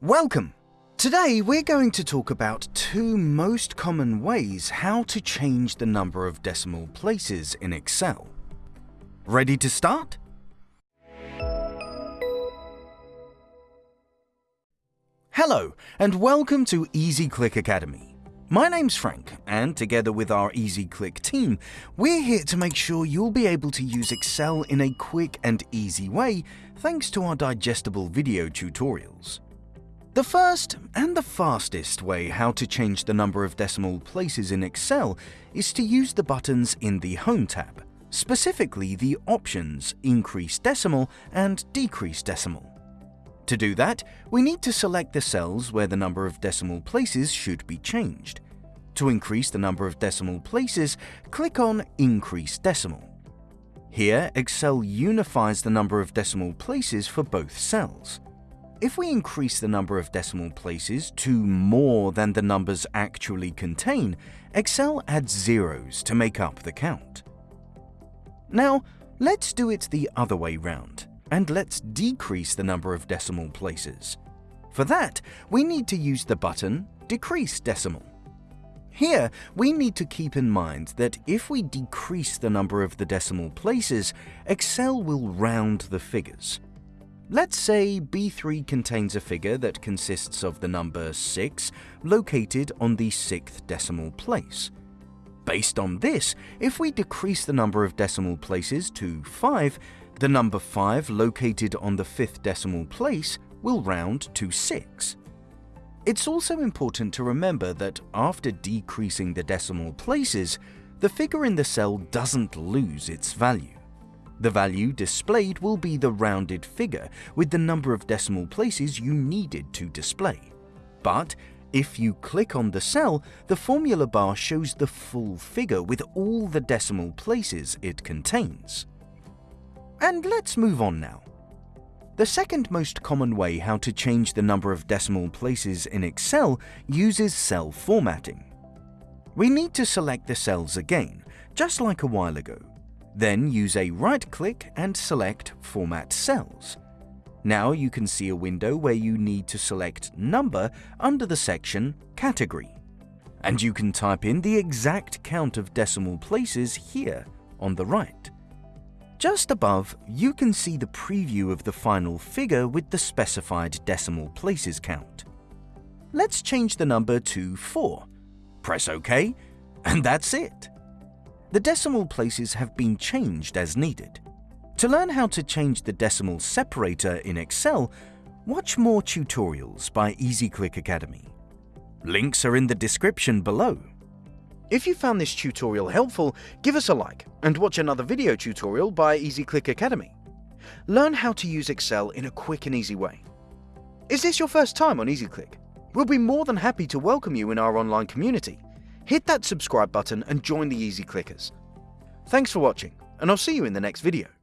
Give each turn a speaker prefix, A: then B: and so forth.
A: Welcome! Today we're going to talk about two most common ways how to change the number of decimal places in Excel. Ready to start? Hello and welcome to EasyClick Academy. My name's Frank and together with our EasyClick team, we're here to make sure you'll be able to use Excel in a quick and easy way thanks to our digestible video tutorials. The first and the fastest way how to change the number of decimal places in Excel is to use the buttons in the Home tab, specifically the options Increase Decimal and Decrease Decimal. To do that, we need to select the cells where the number of decimal places should be changed. To increase the number of decimal places, click on Increase Decimal. Here, Excel unifies the number of decimal places for both cells. If we increase the number of decimal places to more than the numbers actually contain, Excel adds zeros to make up the count. Now, let's do it the other way round, and let's decrease the number of decimal places. For that, we need to use the button Decrease Decimal. Here, we need to keep in mind that if we decrease the number of the decimal places, Excel will round the figures. Let's say B3 contains a figure that consists of the number 6 located on the sixth decimal place. Based on this, if we decrease the number of decimal places to 5, the number 5 located on the fifth decimal place will round to 6. It's also important to remember that after decreasing the decimal places, the figure in the cell doesn't lose its value. The value displayed will be the rounded figure with the number of decimal places you needed to display. But if you click on the cell, the formula bar shows the full figure with all the decimal places it contains. And let's move on now. The second most common way how to change the number of decimal places in Excel uses cell formatting. We need to select the cells again, just like a while ago. Then use a right-click and select Format Cells. Now you can see a window where you need to select Number under the section Category. And you can type in the exact count of decimal places here on the right. Just above, you can see the preview of the final figure with the specified decimal places count. Let's change the number to 4. Press OK, and that's it the decimal places have been changed as needed. To learn how to change the decimal separator in Excel, watch more tutorials by EasyClick Academy. Links are in the description below. If you found this tutorial helpful, give us a like and watch another video tutorial by EasyClick Academy. Learn how to use Excel in a quick and easy way. Is this your first time on EasyClick? We'll be more than happy to welcome you in our online community hit that subscribe button and join the Easy Clickers. Thanks for watching, and I'll see you in the next video.